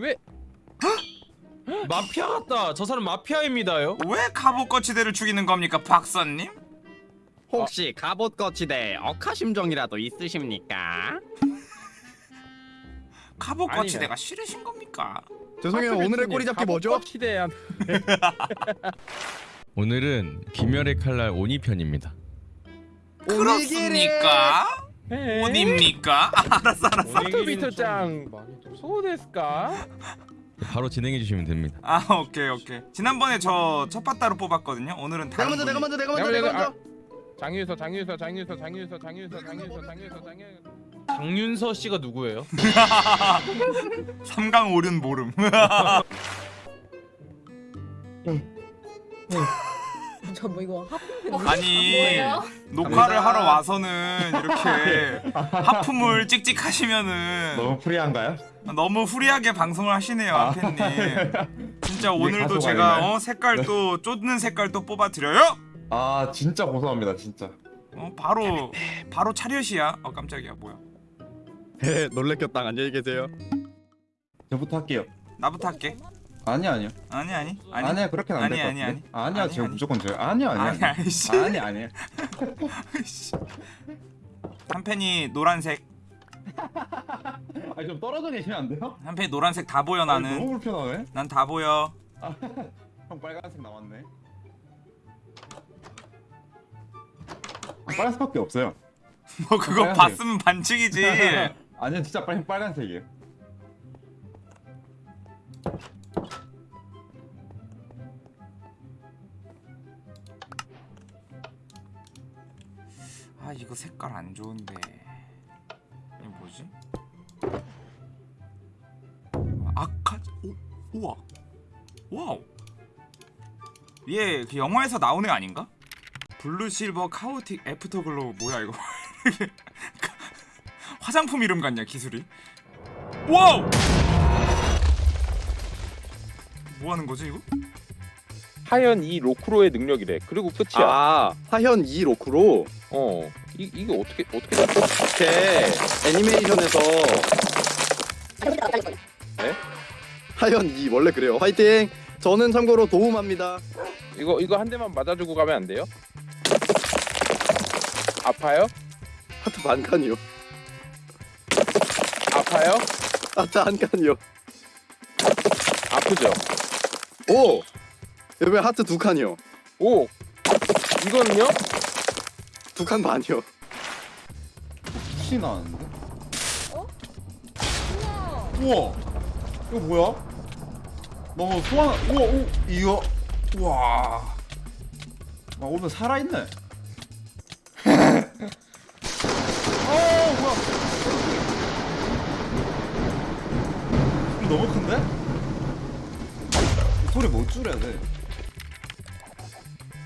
왜? 마피아 같다. 저 사람 마피아입니다요. 왜 갑옷거치대를 죽이는 겁니까 박사님? 혹시 갑옷 거치대 억하심정이라도 있으십니까? 갑옷거치대가 싫으신 겁니까? 죄송해요 오늘의 꼬리잡기 뭐죠? 시대한. 오늘은 귀멸의 칼날 오니 편입니다. 그렇습니까? 어딥니까? 아, 알았어 알았어. 오니기리토짱. 소데스까? 바로 진행해 주시면 됩니다. 아 오케이 오케이. 지난번에 저 첫바따로 뽑았거든요. 오늘은 내가 먼저 내가 먼저 내가 먼저 내가 먼저. 장윤서 장윤서 장윤서 장윤서 장윤서 장윤서 장윤서 장윤서. 장윤서 씨가 누구예요? 삼강 오륜 모름 저뭐 이거 하품 아니 뭐예요? 녹화를. 하러 와서는 이렇게 하품을 찍찍하시면은 너무 프리한가요? 너무 후리하게 방송을 하시네요 아. 아펜님. 진짜 오늘도 제가? 어, 색깔 또 쫓는 색깔 또 뽑아드려요? 아 진짜 고소합니다 진짜. 어, 바로 바로 차렷이야. 어 깜짝이야 뭐야. 네 놀래켰다. 안녕히 계세요. 저부터 할게요. 나부터 할게 아니 아니요. 아니 아니. 아니. 아니, 야 그렇게는 아니, 안될것 아니, 같은데. 아니. 아니야 아니, 제가 아니. 무조건 아니요 아니 아니 씨. 아니 아니에요 씨. 한 팬이 노란색. 아니 좀 떨어져 계시면 안 돼요? 한 팬이 노란색 다 보여 아니, 나는. 너무 불편하네. 난 다 보여. 형 빨간색 남았네. 아, 빨간색밖에 없어요. 뭐 그거 빨간색. 봤으면 반칙이지. 아니요 진짜 빨, 빨간색이에요 이거 색깔 안 좋은데. 이거 뭐지? 아카 오 우와. wow. 얘 그 영화에서 나온 애 아닌가? Blue Silver Chaotic Afterglow. 뭐야 이거? 화장품 이름 같냐 기술이? wow! 뭐 하는 거지 이거? 하연 이 로크로의 능력이래. 그리고 끝이야. 아 하현 2 로크로 어. 이 이게 어떻게 어떻게 잡혀? 제 애니메이션에서 네? 하현 2 원래 그래요 화이팅 저는 참고로 도움합니다 이거 이거 한 대만 맞아주고 가면 안 돼요? 아파요? 하트 반 칸이요 아파요? 하트 한 칸이요 아프죠? 오 여기 하트 두 칸이요 오. 이거는요? 두 칸 반이요 시 나왔는데? 우와 우와 이거 뭐야? 너무 소환 우와 오 이거 우와 아 오늘 살아있네 어 뭐야 너무 큰데? 이 소리 못 줄여야 돼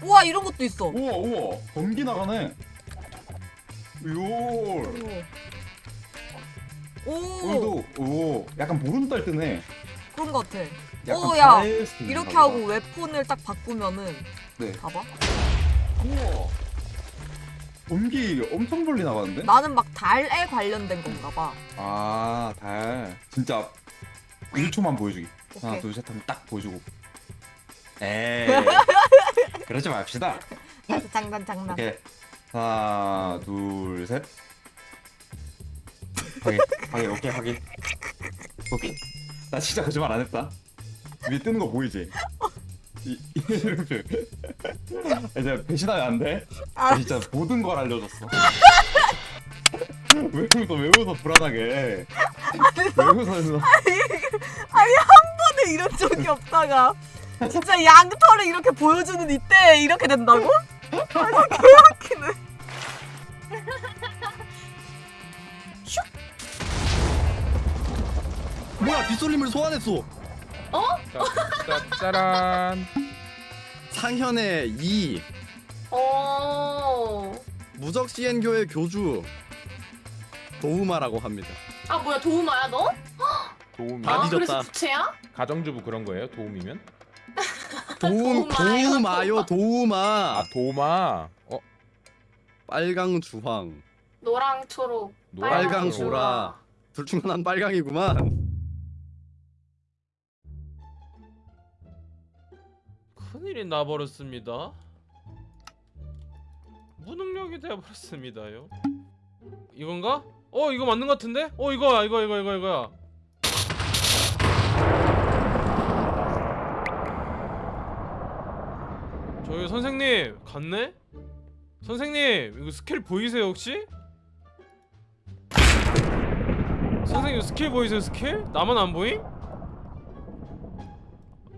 우와 이런 것도 있어 우와 우와 번기 나가네 요 오 오늘도 오 약간 보름달 뜨네 그런 것 같아 약간 오, 야. 달 스킨 이렇게 하고. weapon을 딱 바꾸면은 네 봐봐 우와 번기 엄청 멀리 나가는데? 나는 막 달에 관련된 건가 봐 아, 달. 진짜 1초만 보여주기. 하나, 오케이. 둘, 셋 하면 딱 보여주고. 에이. 그러지 맙시다. 장난 장난 오케이. 하나, 둘, 셋. 확인, 확인, 오케이, 확인. 오케이. 나 진짜 거짓말 안 했다. 위에 뜨는 거 보이지? 이, 이름표. 이제 배신하면 안 돼. 나 진짜 모든 걸 알려줬어. 왜 웃어, 왜 웃어, 불안하게. 왜 웃어, 아니 한 번에 이런 적이 없다가 진짜 양털을 이렇게 보여주는 이때 이렇게 된다고? 아니 개웃기네 뭐야 빗솔림을 소환했어 자, 짜, 짜란. 상현의 2 오. 무적 시엔교의 교주 도우마라고 합니다 아 뭐야 도우마야 너? 도움이. 아, 아, 뒤졌다. 그래서 부채야? 가정주부 그런 거예요? 도움이면? 아, 도우 도우마요 도우마. 아 도마. 어 빨강 주황. 노랑 초록. 빨강 초록. 보라. 둘 중 하나는 빨강이구만. 큰일이 나버렸습니다. 무능력이 되어버렸습니다요. 이건가? 어 이거 맞는 것 같은데? 어 이거야 이거 이거 이거 이거야. 저기 선생님 갔네? 선생님 이거 스킬 보이세요 혹시? 선생님 스킬 보이세요 스킬? 나만 안 보임?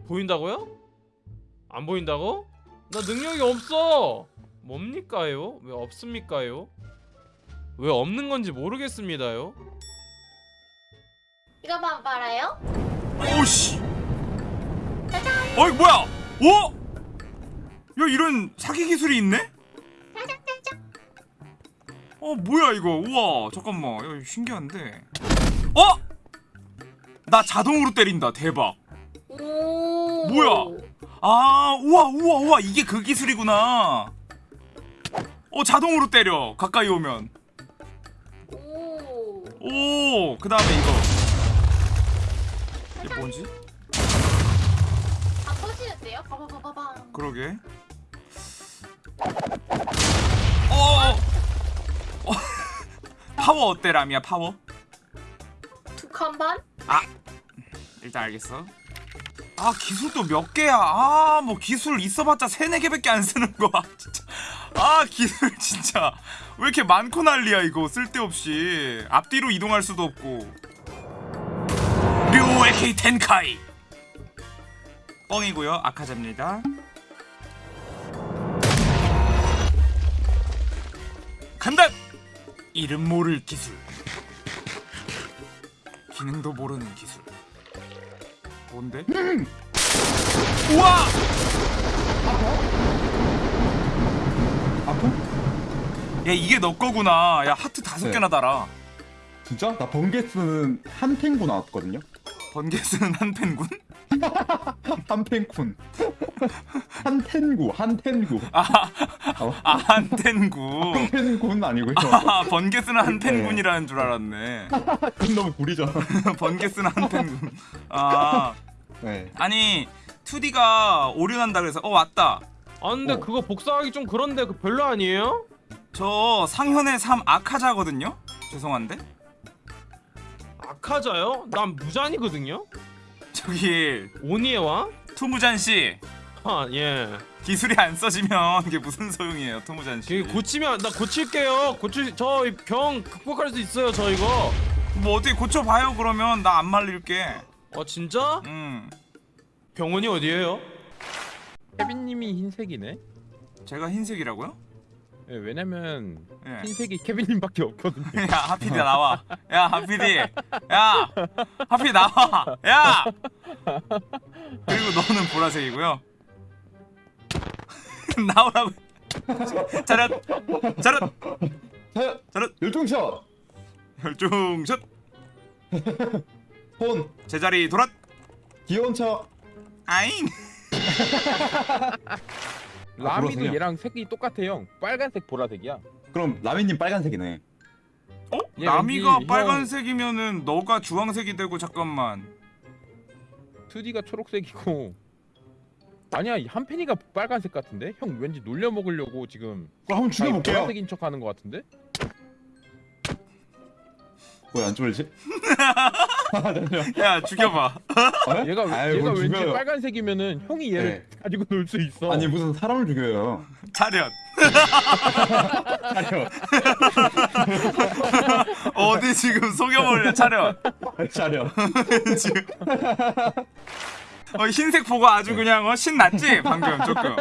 보인다고요? 안 보인다고? 나 능력이 없어 뭡니까요? 왜 없습니까요? 왜 없는 건지 모르겠습니다요 이거 봐봐라요. 오씨. 어이 뭐야? 오? 야 이런 사기 기술이 있네? 어 뭐야 이거? 우와 잠깐만. 야, 신기한데. 어? 나 자동으로 때린다. 대박. 오. 뭐야? 아 우와 우와 우와 이게 그 기술이구나. 어 자동으로 때려 가까이 오면. 오. 오, 그 다음에 이거. 이게 뭔지? 다 터지는데요? 봐봐봐봐봐. 그러게. 어. 어. 파워 어때 라미야 파워? 두 칸 반? 일단 알겠어. 아 기술도 몇 개야? 아 뭐 기술 있어봤자 세네 개밖에 안 쓰는 거야. 진짜. 아 기술 진짜 왜 이렇게 많고 난리야 이거 쓸데없이 앞뒤로 이동할 수도 없고. 류 AK 텐카이. 뻥이고요 아카자입니다. 간다. 이름 모를 기술. 기능도 모르는 기술. 뭔데? 우와! 아픔? 야 이게 너 거구나. 야 하트 다섯 네. 개나 달아. 진짜? 나 번개 쓰는 한 탱구 나왔거든요. 번개 쓰는 한 펜군? 한 탱군. 한 탱구, 한 탱구. 아, 어? 아한 펜구. 한 탱군 아니고요. 아 번개 쓰는 한 펜군이라는 줄 알았네. 그건 너무 구리잖아. 번개 쓰는 한 펜군. 아 네. 아니 2D가 오류난다 그래서 어 왔다. 아 근데 어. 그거 복사하기 좀 그런데 그 별로 아니에요? 저 상현의 3 아카자거든요. 죄송한데 아카자요? 난 무잔이거든요? 저기 오니의 왕? 투무잔 씨 아 예. 기술이 안 써지면 이게 무슨 소용이에요, 투무잔 씨. 그 고치면 나 고칠게요. 고칠 저 병 극복할 수 있어요. 저 이거. 뭐 어떻게 고쳐봐요 그러면 나 안 말릴게. 어 진짜? 음 병원이 어디예요? 케빈님이 흰색이네. 제가 흰색이라고요? 예, 왜냐면 예. 흰색이 케빈님밖에 없거든요. 야 하피디 나와. 야 하피디. 야 하피 나와. 야. 그리고 너는 보라색이고요. 나오라고. 차렷 차렷 자, 차렷 열중샷. 혈중샷 폰. 제자리 돌아. 귀여운 척. 아잉. 라미도 보라색이야. 얘랑 색이 똑같아요. 빨간색 보라색이야. 그럼 라미님 빨간색이네. 어? 얘 나미가 왠지 형- 빨간색이면은 너가 주황색이 되고 잠깐만. 2D가 초록색이고. 아니야 한 펜이가 빨간색 같은데? 형 왠지 놀려 먹으려고 지금 그럼 한번 죽여볼게요. 보라색인 척하는 것 같은데? 왜안 쫄리지? 야 죽여봐. 어? 얘가 아이, 얘가 뭘 왠지 죽여요. 빨간색이면은 형이 얘를 가지고 놀 수 있어. 아니 무슨 사람을 죽여요. 차렷. 차려. 어디 지금 속여버려 차렷. 차려. 지금. 어, 흰색 보고 아주 그냥 어, 신났지 방금 조금.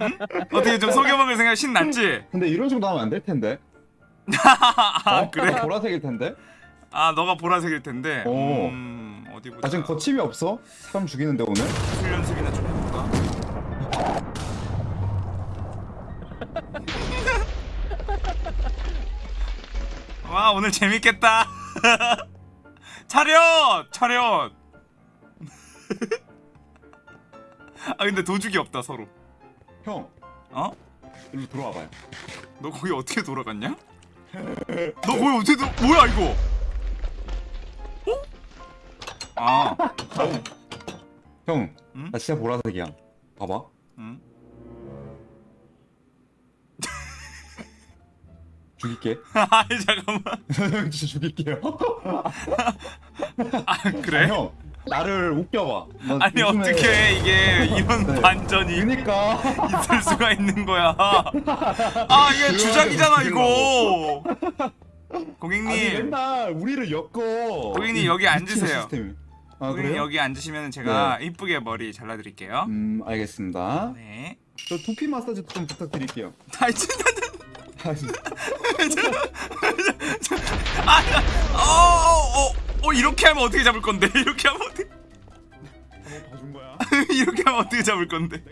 응? 어떻게 좀 속여먹을 생각 신났지? 근데 이런 식으로 나오면 안 될 텐데. 아 어? 그래? 보라색일 텐데. 아 너가 보라색일 텐데. 오. 음 어디 보자. 나 지금 거침이 없어. 사람 죽이는데 오늘. 기술 연습이나 좀 해볼까? 와 오늘 재밌겠다. 차렷 차렷. 아 근데 도둑이 없다 서로. 형, 어? 일로 들어와봐요. 너 거기 어떻게 돌아갔냐? 너 거기 어떻게 도... 뭐야 이거? 어? 아 형, 응? 나 진짜 보라색이야. 봐봐. 응? 죽일게. 아니 잠깐만. 형 진짜 죽일게요. 아 그래? 형 나를 웃겨봐. 나 아니 요즘에- 어떻게 이게 이런 네. 반전이 그니까 있을 수가 있는 거야? 아 이게 주작이잖아 이거. 아니 고객님, 맨날 우리를 엮어. 고객님, 이 여기 앉으세요. 시스템이. 아 고객님 그래요? 여기 앉으시면 제가 이쁘게 머리 잘라드릴게요. 음 알겠습니다. 네. 저 두피 마사지 좀 부탁드릴게요. 아 진짜. 아, 진짜. 아, 어, 어, 어, 이렇게 하면 어떻게 잡을 건데? 이렇게 하면 어떻게? 봐준 거야. 이렇게 하면 어떻게 잡을 건데?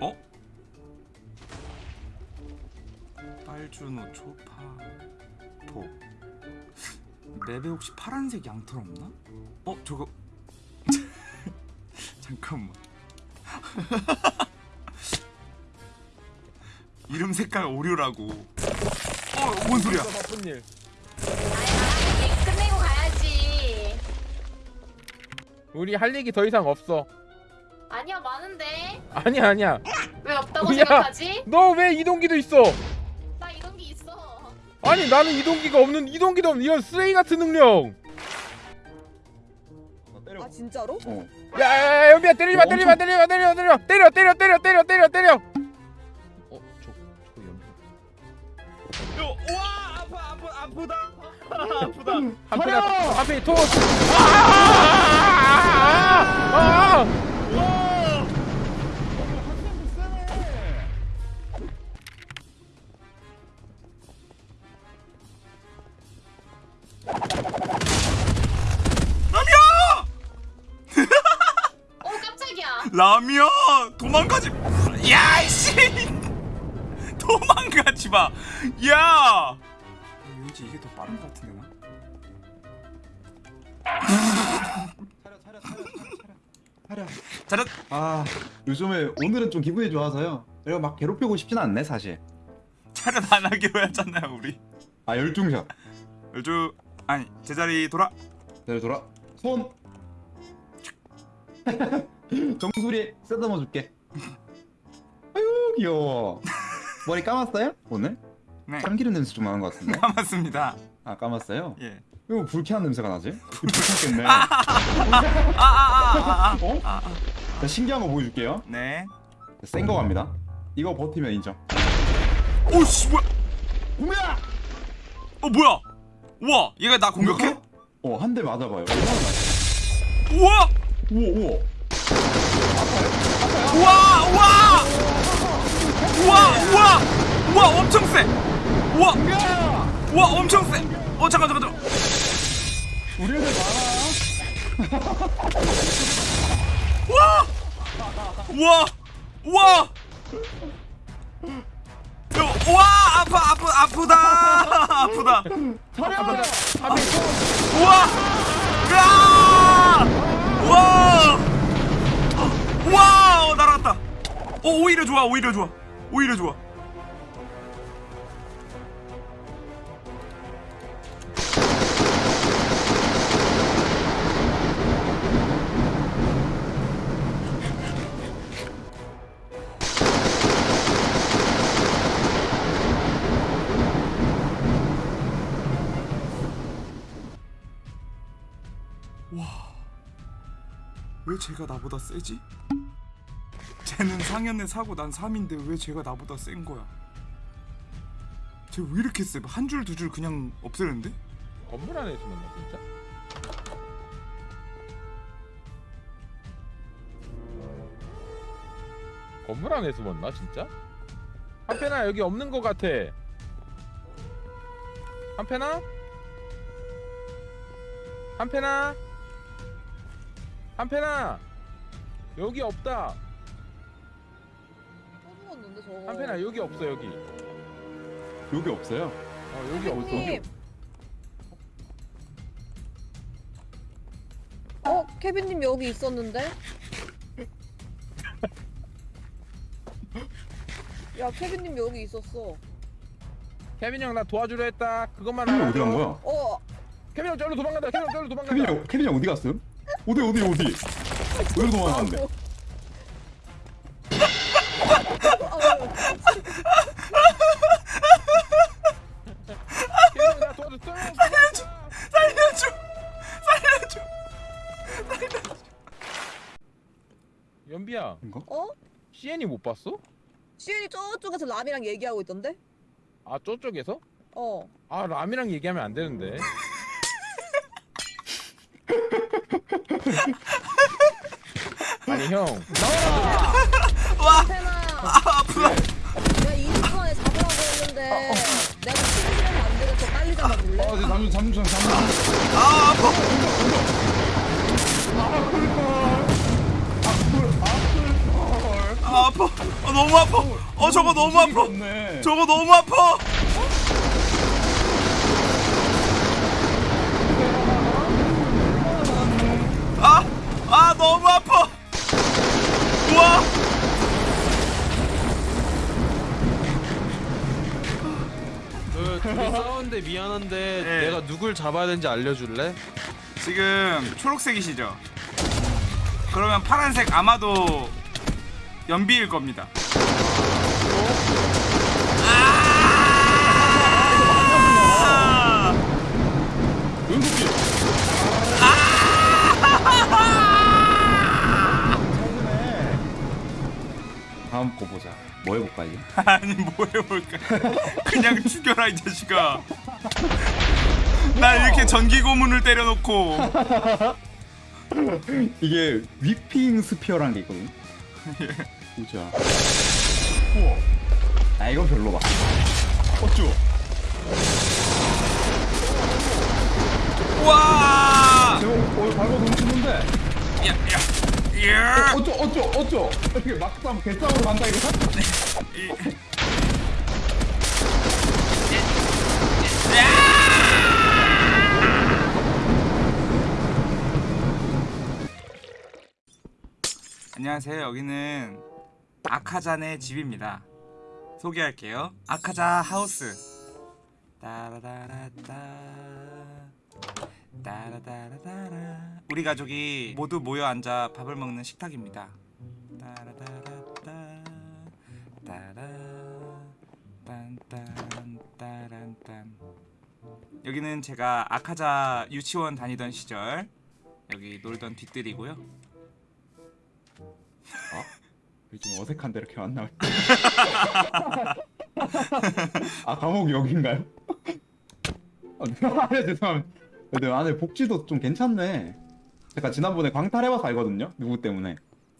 어? 빨주노 초파포 맵에 혹시 파란색 양털 없나? 어 저거 잠깐만 이름 색깔 오류라고 어 뭔 소리야 바쁜 일. 아야 끝내고 가야지. 우리 할 얘기 더 이상 없어. 아니야 많은데 아니야 아니야. 왜 없다고 야. 생각하지? 너 왜 이동기도 있어? 아니 나는 이동기가 없는 이동기도 없는 이런 쓰레기 같은 능력. 아 진짜로? 어. 야야야 연비야 때리지 마 때리지 마 때리지 마 때려 때려 때려 때려 때려 때려 때려 때려. 어, 저 저거 연비. 와 아파 아파 아프다 아프다 한편 앞에 토스. 아! 아! 라미야! 어 깜짝이야. 라미야 도망가지 야이씨! 도망가지 마 야! 왠지 이게 더 빠른 것 같은데 나? 차려 아 요즘에 오늘은 좀 기분이 좋아서요. 내가 막 괴롭히고 싶진 않네 사실. 차렷 안 하기로 했잖아요 우리. 아 열중샷. 열주 아니 제자리 돌아 내려 돌아. 손. 정수리 쓰다듬어 줄게. 아유 귀여워. 머리 감았어요? 오늘? 네 참기름 냄새 좀 나는 것 같은데. 감았습니다 아 감았어요? 예 이거 불쾌한 냄새가 나지? 불쾌했겠네. 어? 자, 신기한 거 보여줄게요. 네센거 갑니다. 이거 버티면 인정. 오씨 뭐야 구매야! 어 뭐야 우와 얘가 나 공격해? 어, 한 대 맞아봐요. 우와! 우와, 우와. 우와 우와! 우와 우와! 우와 엄청 세! 우와! 우와 엄청 세어 잠깐 잠깐 잠깐. 우리 애들 많아. 우와! 우와! 야, 우와 아파 아파 아프다. 아프다. 앞에 토스. 우와. 으아 우와. 우와 어, 날아갔다. 어 오히려 좋아 오히려 좋아 오히려 좋아 왜 쟤가 나보다 세지? 쟤는 상현에 사고 난 3인데 왜 쟤가 나보다 센 거야? 쟤 왜 이렇게 세? 한 줄 두 줄 그냥 없애는데? 건물 안에서 만나 진짜. 건물 안에서 만나 진짜? 한패나 여기 없는 것 같아. 한패나? 한패나? 한패나? 여기 없다. 또 죽었는데 저거. 한패나 여기 없어 여기. 여기 없어요. 어 여기 없어. 케빈님. 어 케빈님 여기 있었는데? 야 케빈님 여기 있었어. 케빈 형 나 도와주려 했다. 그것만 케빈. 어디 간 거야? 어 케빈 형 저리로 도망간다. 케빈 형 저리로 도망간다. 케빈이 형, 케빈이 형 어디 갔음? 어디 어디 어디? 왜 도망갔는데? 살려줘 살려줘 연비야, 이거? 어? CN이 못 봤어? 시은이 저쪽에서 람이랑 얘기하고 있던데? 아 저쪽에서? 어. 아 람이랑 얘기하면 안 되는데. 아니 형. 태나, 아 아프다. 내가 20분 안에 잡으라고 했는데 내가 시간 시간이 안 되겠어. 빨리 잡아줄래? 아, 네, 잠시 잠시 잠시 잠시. 아 아파. 아 아파 아 너무 아파. 어 저거 너무 아파. 네. 저거 너무 아파. 아, 아 너무 아파 우와 그 싸웠는데 미안한데 네. 내가 누굴 잡아야 되는지 알려줄래? 지금 초록색이시죠? 그러면 파란색 아마도 연비일 겁니다. 아! 다음 거 보자. 뭐 해볼까 이제? 아니 뭐 해볼까? 그냥 죽여라 이 자식아. 나 이렇게 전기 고문을 때려놓고 이게 위핑 스피어라는 게 있거든. 보자. 우와. 아 이건 별로다. 어쭈. 와! 제목 어 발고 넘치는데. 야, 야, 야! 어쩌 어쩌 어쩌. 어떻게 막상 개싸움으로 간다 이거? 안녕하세요. 여기는 아카잔의 집입니다. 소개할게요. 아카자 하우스. 따라다라따. 따라다라따라. 우리 가족이 모두 모여 앉아 밥을 먹는 식탁입니다. 따라다라따. 따라. 딴딴따란딴. 여기는 제가 아카자 유치원 다니던 시절 여기 놀던 뒤뜰이고요. 좀 어색한데 이렇게 만나. 아 감옥 여긴가요? 아, 네, 죄송합니다. 근데 안에 복지도 좀 괜찮네. 제가 지난번에 광탈해봐서 알거든요. 누구 때문에?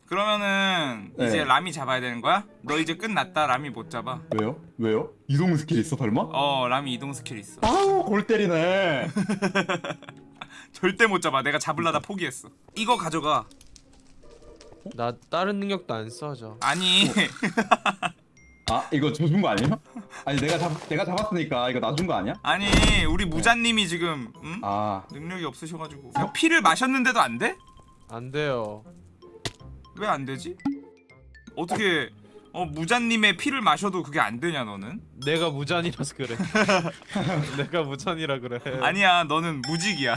그러면은 네. 이제 라미 잡아야 되는 거야? 너 이제 끝났다 라미 못 잡아 왜요? 왜요? 이동 스킬 있어 설마? 어 라미 이동 스킬 있어 아우 골 때리네. 절대 못 잡아 내가 잡을라다 포기했어 이거 가져가 나 다른 능력도 안 써져. 아니 아 이거 줘준 거 아니에요? 아니 내가 잡 내가 잡았으니까 이거 놔준 거 아니야? 아니 우리 무자님이 지금 응? 아 능력이 없으셔가지고 그냥 피를 마셨는데도 안 돼? 안 돼요. 왜 안 되지? 어떻게 어 무자님의 피를 마셔도 그게 안 되냐 너는? 내가 무잔이라서 그래. 내가 무잔이라 그래. 아니야 너는 무직이야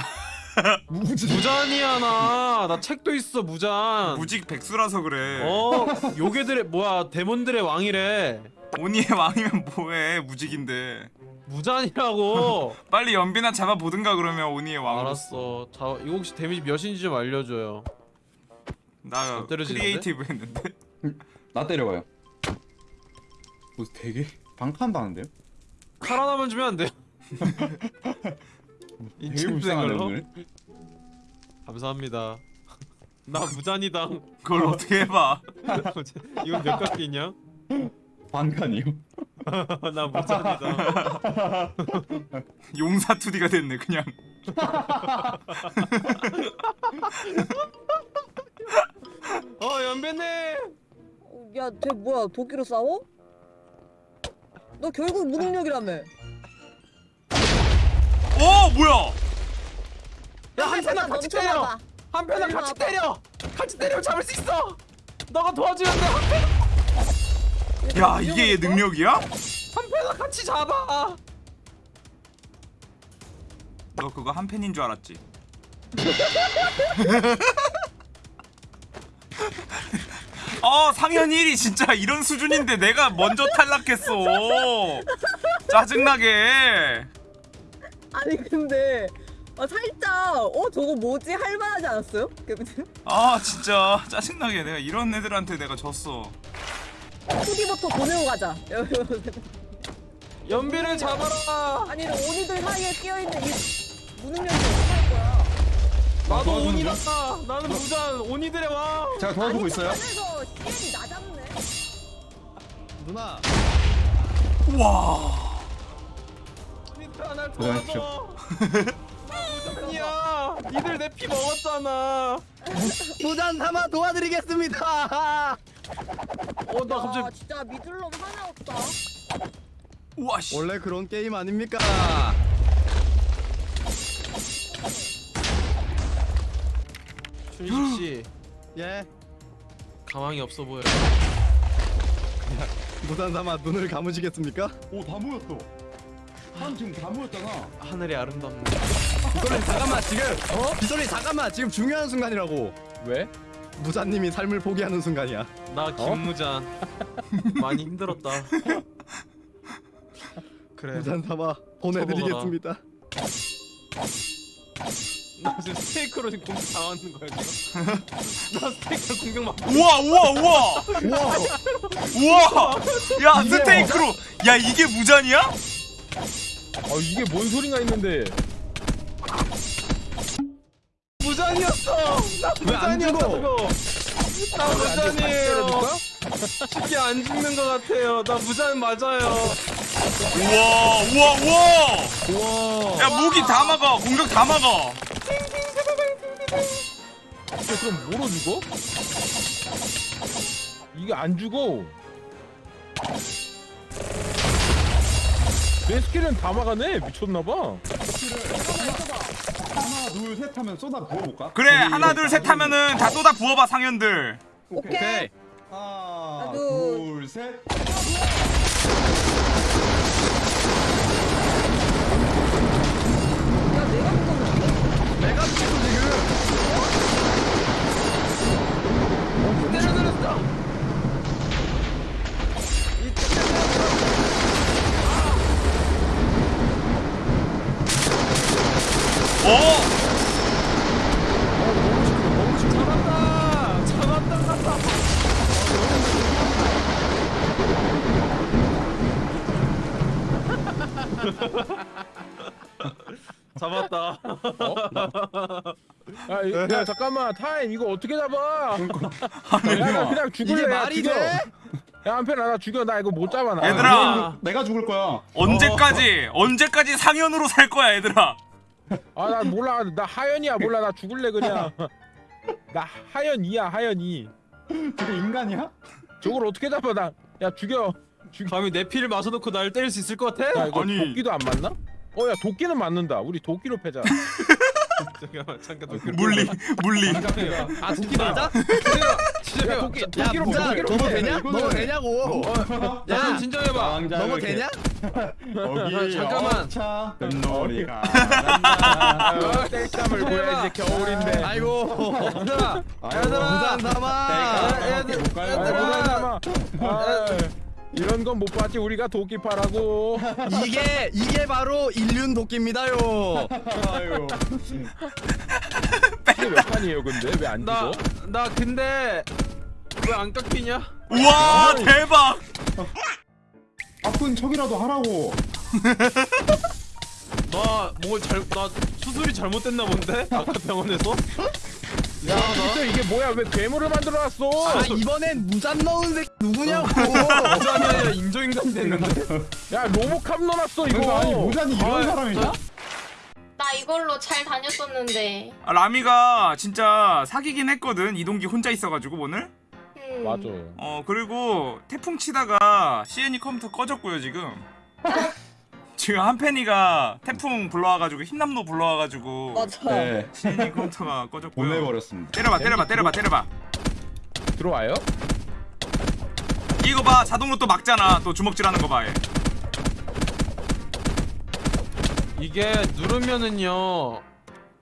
무잔이야 나. 나 책도 있어 무잔. 무직 백수라서 그래 어 요괴들의 뭐야 demon들의 왕이래. 오니의 왕이면 뭐해 무직인데 무잔이라고. 빨리 연비나 잡아보든가 그러면 오니의 왕으로 알았어. 자 이거 혹시 데미지 몇인지 좀 알려줘요. 나? creative 했는데 나 때려봐요. 뭐 되게 방칸다는데요? 칼 하나만 주면 안 돼요? 오늘. 감사합니다. 나 무잔이다. 그걸 어떻게 해봐 이건 몇 각기냐? 반칸이요. 나 무잔이다. 용사 2D가 됐네 그냥 어 연배님. 야, 쟤 뭐야? 도끼로 싸워? 너 결국 무능력이라며. 오 뭐야 야 한편아 같이 때려. 한편아 같이. 때려. 같이 때리면 잡을 수 있어. 너가 도와주면 돼. 한편 야 이게 얘 능력이야? 한편아 같이 잡아. 너 그거 한 팬인 줄 알았지? 어 상현 1위 진짜 이런 수준인데 내가 먼저 탈락했어 짜증나게 아니 근데 아, 살짝 어 저거 뭐지 할만하지 않았어요? 아 진짜 짜증나게 내가 이런 애들한테 내가 졌어 후기부터 보내고 가자. 연비를 잡아라. 아니 너 오니들 사이에 끼어 있는 이 무능력이 어떡할 거야? 나도 도와주는 온이다. 나는 무전 온이들의 왕. 제가 도와주고 있어요. 안에서 CN이 나 잡네. 누나 우와 온이들 날 고생하십시오. 도와줘. 무전이야. 니들 내 피 먹었잖아. 부잔 삼아 도와드리겠습니다 어 나 아 갑자기 진짜 믿을 놈 하나 없다. 우와 씨 원래 그런 게임 아닙니까 준식 씨 예 가망이 없어 보여. 부잔 삼아 눈을 감으시겠습니까 오 다 모였어. 한 지금 다 모였잖아. 하늘이 아름답네. 빗소리 잠깐만 지금 어? 빗소리 잠깐만 지금 중요한 순간이라고 왜? 무자님이 삶을 포기하는 순간이야 나 김무잔 많이 힘들었다. 그래. 부잔 삼아 보내드리겠습니다 나 지금 스테이크로 지금 공격 당하는 거야 지금? 나 스테이크로 공격 막. 우와 우와 우와 우와 우와 야 스테이크로 야 이게 무잔이야? 아 이게 뭔 소린가 있는데 무잔이었어. 나 왜안 죽어? 무잔이었다고. 나. 때려줄까? 쉽게 안 죽는 것 같아요. 나 무잔 맞아요. 우와 우와 우와 우와 야 무기 다 막아 공격 다 막아 이게 그럼 뭐로 죽어? 이게 안 죽어 내 스킬은 다 막아내 미쳤나봐 하나 둘 셋 하면 쏟아 부어볼까? 그래 하나 둘 셋 하면은 다 쏟아 부어봐 상현들 오케이. 하나 하나, 둘. 둘 셋. 야 내가 미쳤어 어 잡았다. 잡았다. 잡았다. 잡았다. 아, 이- 야 잠깐만 타임 이거 어떻게 잡아 하늘이 야, 나 와. 그냥 죽을래 이게 야, 말이 죽여. 돼? 야 한편아 나 죽여 나 이거 못 잡아 나 얘들아. 내가 죽을 거야. 언제까지 언제까지 상현으로 살 거야 얘들아 아 나 몰라. 나 하연이야. 몰라. 나 죽을래 그냥. 나 하연이야 하연이. 저게 인간이야? 저걸 어떻게 잡아? 나야 죽여. 감히 내 피를 마셔놓고 날 때릴 수 있을 것 같아? 야 이거 아니. 도끼도 안 맞나? 어 야 도끼는 맞는다. 우리 도끼로 패자. 잠깐만 잠깐 도끼 물리 물리. 아? 도끼 맞아? 야 도끼 야 도끼로 부잔 도끼로 패. 되냐? 너도 되냐고 야야 진정해봐 이렇게. 되냐? 잠깐만. 아, 땡땀을 보여야지 겨울인데 아이고 얘들아 부잔 삼아 야, 얘들 못 가요. 아, 부담 삼아. 아, 이런 건 못 봤지 우리가 도끼 파라고 이게 이게 바로 인륜 도끼입니다요 아유. 이게 몇 판이에요 근데 왜안 나, 죽어? 나 근데 왜 안 깎이냐? 우와 대박 아픈 척이라도 하라고. 나뭘잘나 수술이 잘못됐나 본데? 아까 병원에서? 야 진짜 이게 뭐야 왜 괴물을 만들어놨어 아 이번엔 무잔 넣은 새끼 누구냐고 부산이 아니라 인조인간이 됐는데? 야 로보캅 넣어놨어 이거 그러니까 아니 모자니 이런 아, 사람이냐? 나 이걸로 잘 다녔었는데. 아, 라미가 진짜 사귀긴 했거든 이동기 혼자 있어가지고 오늘 음. 맞아 어 그리고 태풍 치다가 CN이 컴퓨터 꺼졌고요 지금 지금 한펜이가 태풍 불러와가지고 흰남노 불러와가지고 맞아. 네. CN이 컴퓨터가 꺼졌고요 보내버렸습니다. 때려봐 때려봐 때려봐 때려봐 들어와요? 이거 봐 자동으로 또 막잖아 또 주먹질하는 거 봐 얘. 이게 누르면은요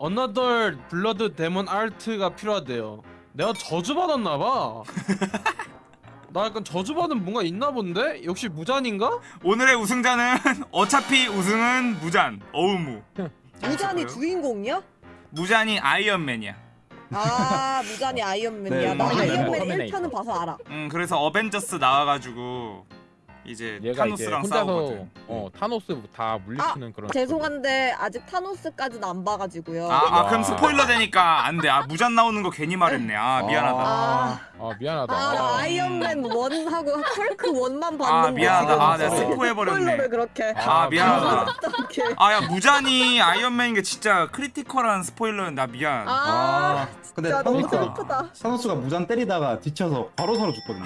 Another Blood Demon Art가 필요하대요 내가 저주받았나 봐. 나 약간 저주받은 뭔가 있나 본데? 역시 무잔인가? 오늘의 우승자는 어차피 우승은 무잔 어우무 무잔이 주인공이야? 무잔이 아이언맨이야 아 무잔이 아이언맨이야. 네, 나 맞아요. 아이언맨 터미네이터. 1편은 봐서 알아. 음 그래서 어벤져스 나와가지고 이제 얘가 이제 타노스랑 혼자서 싸우거든 어 타노스 다 물리치는 그런 죄송한데 아직 타노스까지는 안 봐가지고요. 아, 아 그럼 와. 스포일러 되니까 안 돼. 아 무잔 나오는 거 괜히 말했네. 아 미안하다. 아, 아 미안하다. 아, 나 아, 아이언맨 1하고 헐크 1만 봤는데 아 미안하다. 아 지금 내가 스포해버렸네 스포일러를 그렇게. 아 미안하다. 어떻게 아 야 무잔이 아이언맨인 게 진짜 critical한 스포일러는 나 미안. 아, 아 근데 진짜 너무 타노스가 슬프다. 타노스가 무잔 때리다가 뒤쳐서 바로 사로 죽거든요.